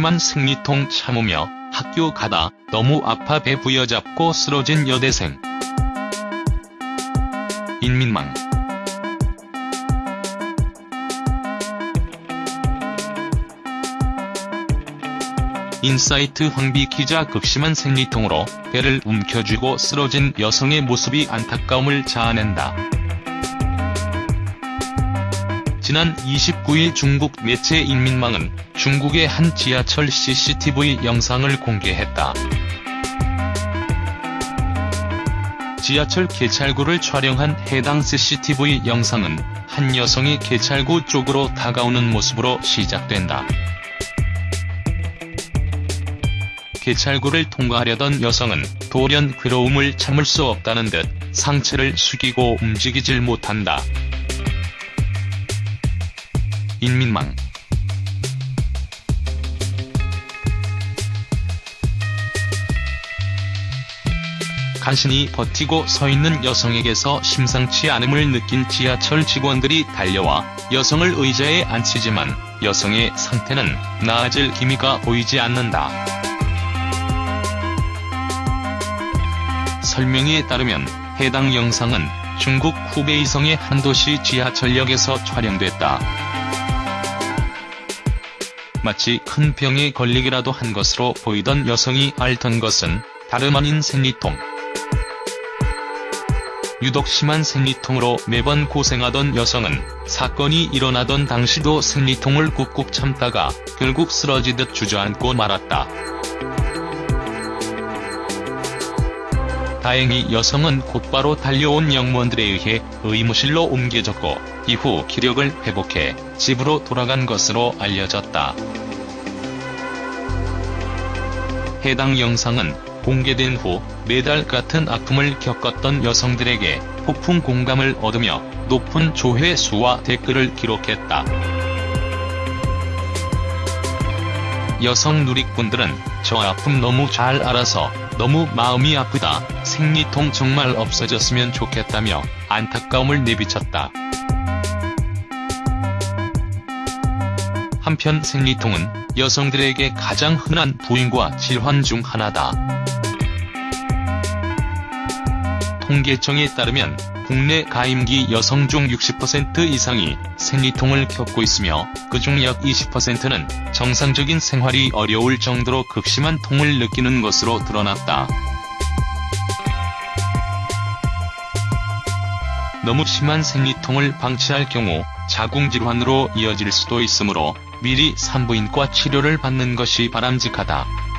심한 생리통 참으며 학교 가다 너무 아파 배 부여잡고 쓰러진 여대생. 인민망 인사이트 황비 기자 극심한 생리통으로 배를 움켜쥐고 쓰러진 여성의 모습이 안타까움을 자아낸다. 지난 29일 중국 매체 인민망은 중국의 한 지하철 CCTV 영상을 공개했다. 지하철 개찰구를 촬영한 해당 CCTV 영상은 한 여성이 개찰구 쪽으로 다가오는 모습으로 시작된다. 개찰구를 통과하려던 여성은 돌연 괴로움을 참을 수 없다는 듯 상체를 숙이고 움직이질 못한다. 인민망 간신히 버티고 서 있는 여성에게서 심상치 않음을 느낀 지하철 직원들이 달려와 여성을 의자에 앉히지만 여성의 상태는 나아질 기미가 보이지 않는다. 설명에 따르면 해당 영상은 중국 후베이성의 한 도시 지하철역에서 촬영됐다. 마치 큰 병에 걸리기라도 한 것으로 보이던 여성이 앓던 것은 다름 아닌 생리통. 유독 심한 생리통으로 매번 고생하던 여성은 사건이 일어나던 당시도 생리통을 꾹꾹 참다가 결국 쓰러지듯 주저앉고 말았다. 다행히 여성은 곧바로 달려온 영무원들에 의해 의무실로 옮겨졌고 이후 기력을 회복해 집으로 돌아간 것으로 알려졌다. 해당 영상은 공개된 후 매달 같은 아픔을 겪었던 여성들에게 폭풍 공감을 얻으며 높은 조회수와 댓글을 기록했다. 여성 누리꾼들은 저 아픔 너무 잘 알아서 너무 마음이 아프다, 생리통 정말 없어졌으면 좋겠다며 안타까움을 내비쳤다. 한편 생리통은 여성들에게 가장 흔한 부인과 질환 중 하나다. 통계청에 따르면 국내 가임기 여성 중 60% 이상이 생리통을 겪고 있으며 그중 약 20%는 정상적인 생활이 어려울 정도로 극심한 통을 느끼는 것으로 드러났다. 너무 심한 생리통을 방치할 경우 자궁질환으로 이어질 수도 있으므로 미리 산부인과 치료를 받는 것이 바람직하다.